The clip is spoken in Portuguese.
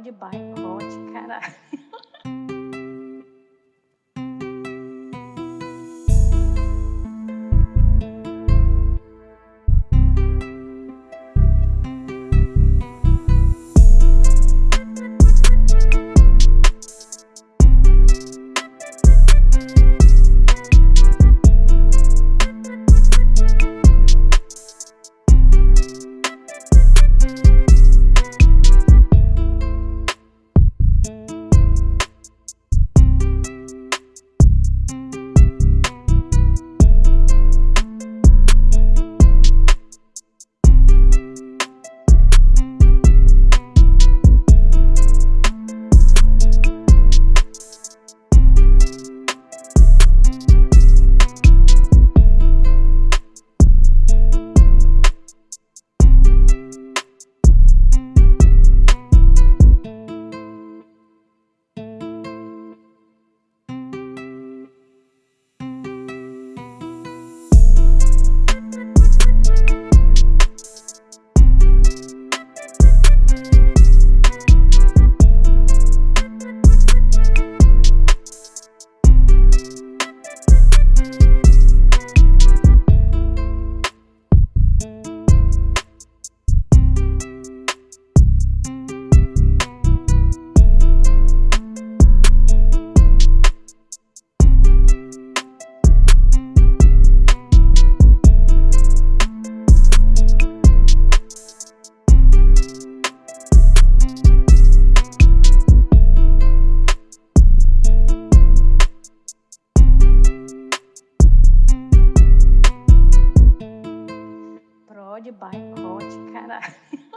de boicote, caralho. de boicote, caralho.